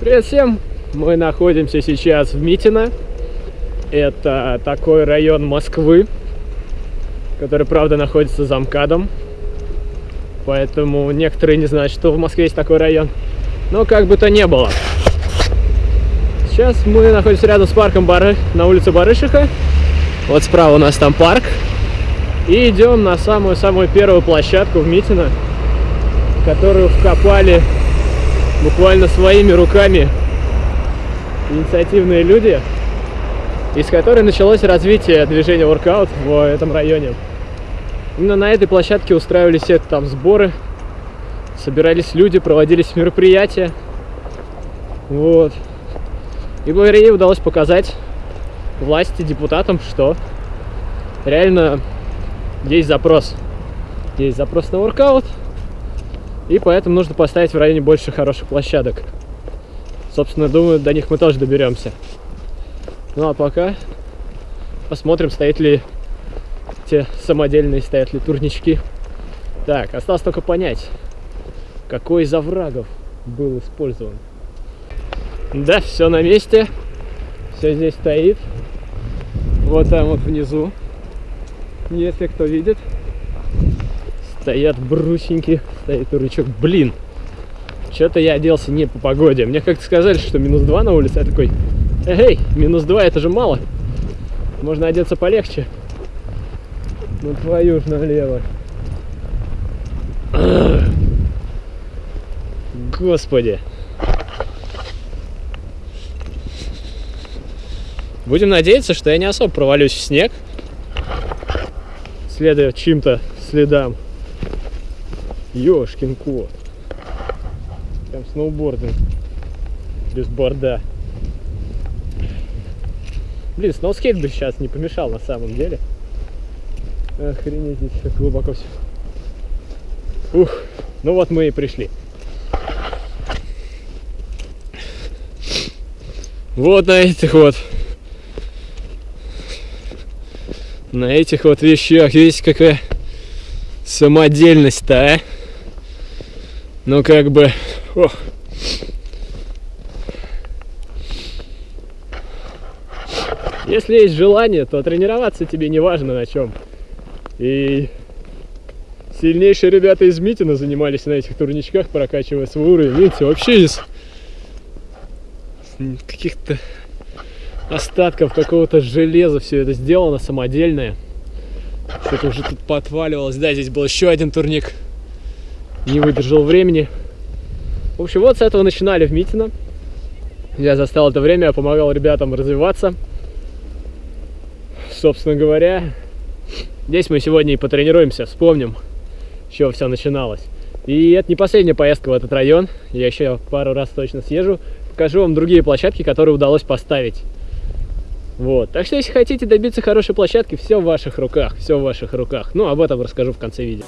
Привет всем! Мы находимся сейчас в Митино. Это такой район Москвы, который, правда, находится за МКАДом. Поэтому некоторые не знают, что в Москве есть такой район. Но как бы то ни было. Сейчас мы находимся рядом с парком Бары, на улице Барышиха. Вот справа у нас там парк. И идем на самую-самую первую площадку в Митино, которую вкопали буквально своими руками инициативные люди, из которой началось развитие движения воркаут в этом районе. Именно на этой площадке устраивались все там сборы, собирались люди, проводились мероприятия. Вот. И благодаря ей удалось показать власти, депутатам, что реально есть запрос. Есть запрос на воркаут, и поэтому нужно поставить в районе больше хороших площадок. Собственно, думаю, до них мы тоже доберемся. Ну а пока посмотрим, стоят ли те самодельные, стоят ли турнички. Так, осталось только понять, какой из оврагов был использован. Да, все на месте. Все здесь стоит. Вот там вот внизу. Если кто видит. Стоят брусеньки, стоит турничок. Блин, что-то я оделся не по погоде. Мне как-то сказали, что минус 2 на улице. Я такой, эй, минус 2 это же мало. Можно одеться полегче. Ну твою ж налево. Господи. Будем надеяться, что я не особо провалюсь в снег, следуя чьим-то следам. Ёшкин кот. Прям сноубординг. Без борда. Блин, сноускейт бы сейчас не помешал на самом деле. Охренеть, здесь как глубоко все. Ух, ну вот мы и пришли. Вот на этих вот на этих вот вещах видите какая самодельность-то, а? Ну как бы Ох. Если есть желание, то тренироваться тебе не важно на чем. И сильнейшие ребята из Митина занимались на этих турничках, прокачивая свой уровень. Видите, вообще из каких-то остатков какого-то железа все это сделано, самодельное. Что-то уже тут подваливалось. Да, здесь был еще один турник. Не выдержал времени. В общем, вот с этого начинали в Митино. Я застал это время, помогал ребятам развиваться. Собственно говоря, здесь мы сегодня и потренируемся, вспомним, с чего все начиналось. И это не последняя поездка в этот район. Я еще пару раз точно съезжу. Покажу вам другие площадки, которые удалось поставить. Вот. Так что, если хотите добиться хорошей площадки, все в ваших руках. Все в ваших руках. Ну, об этом расскажу в конце видео.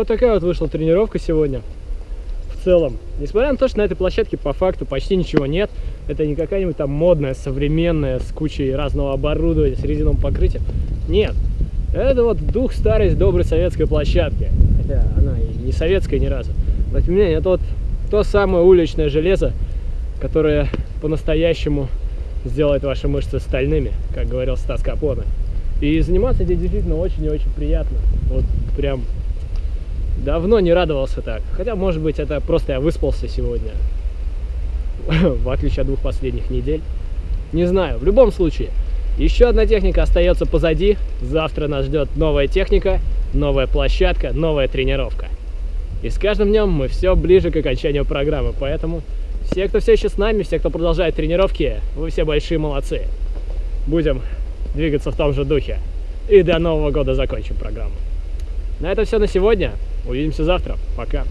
Вот такая вот вышла тренировка сегодня. В целом, несмотря на то, что на этой площадке по факту почти ничего нет, это не какая-нибудь там модная, современная, с кучей разного оборудования, с резиновым покрытием. Нет, это вот дух старой доброй советской площадки. Хотя она и не советская ни разу. Но тем не менее, это вот то самое уличное железо, которое по-настоящему сделает ваши мышцы стальными, как говорил Стас Капоне. И заниматься здесь действительно очень и очень приятно. Вот прям давно не радовался так. Хотя, может быть, это просто я выспался сегодня, в отличие от двух последних недель. Не знаю, в любом случае, еще одна техника остается позади. Завтра нас ждет новая техника, новая площадка, новая тренировка. И с каждым днем мы все ближе к окончанию программы, поэтому все, кто все еще с нами, все, кто продолжает тренировки, вы все большие молодцы. Будем двигаться в том же духе. И до Нового года закончим программу. На этом все на сегодня. Увидимся завтра. Пока.